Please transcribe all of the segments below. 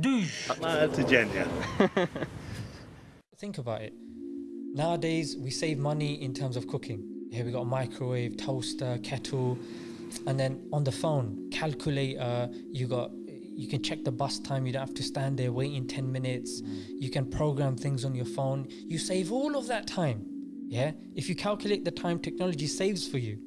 Douche. Martigenia. Think about it. Nowadays, we save money in terms of cooking. Here we got a microwave, toaster, kettle, and then on the phone, calculator. You got you can check the bus time. You don't have to stand there waiting 10 minutes. Mm. You can program things on your phone. You save all of that time. Yeah. If you calculate the time technology saves for you,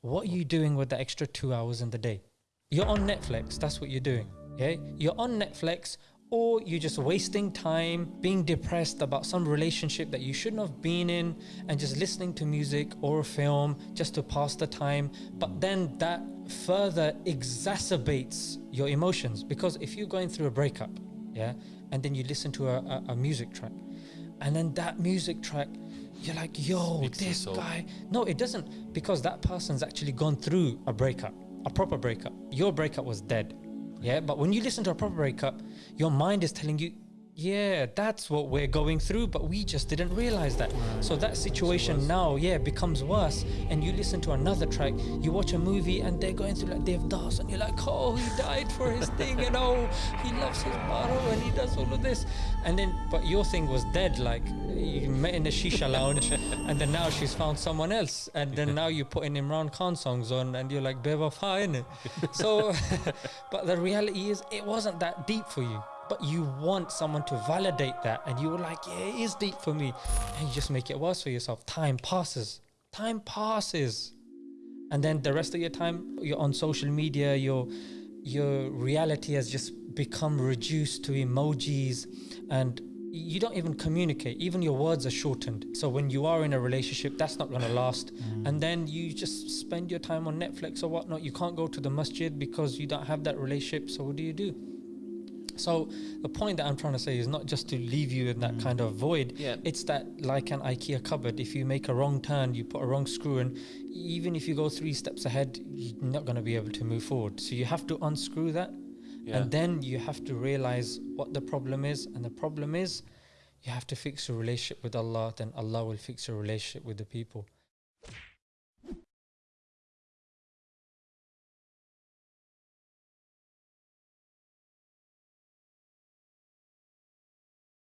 what are you doing with the extra two hours in the day? You're on Netflix. That's what you're doing. Yeah. You're on Netflix or you're just wasting time being depressed about some relationship that you shouldn't have been in and just listening to music or a film just to pass the time. But then that further exacerbates your emotions because if you're going through a breakup yeah and then you listen to a, a, a music track and then that music track you're like yo this guy no it doesn't because that person's actually gone through a breakup a proper breakup. Your breakup was dead yeah but when you listen to a proper breakup your mind is telling you yeah that's what we're going through but we just didn't realize that. So that situation now yeah becomes worse and you listen to another track you watch a movie and they're going through like Devdas and you're like oh he died for his thing and oh he loves his Paro and he does all of this. And then but your thing was dead like you met in a shisha lounge and then now she's found someone else and then now you're putting Imran Khan songs on and you're like Bewafa innit so but the reality is it wasn't that deep for you but you want someone to validate that and you were like yeah it is deep for me. And you just make it worse for yourself. Time passes. Time passes. And then the rest of your time you're on social media your your reality has just become reduced to emojis and you don't even communicate. Even your words are shortened. So when you are in a relationship that's not going to last mm. and then you just spend your time on netflix or whatnot. You can't go to the masjid because you don't have that relationship. So what do you do so the point that i'm trying to say is not just to leave you in that mm. kind of void. Yeah. it's that like an ikea cupboard if you make a wrong turn you put a wrong screw in even if you go three steps ahead you're not going to be able to move forward. So you have to unscrew that Yeah. and then you have to realize what the problem is. And the problem is you have to fix your relationship with allah then allah will fix your relationship with the people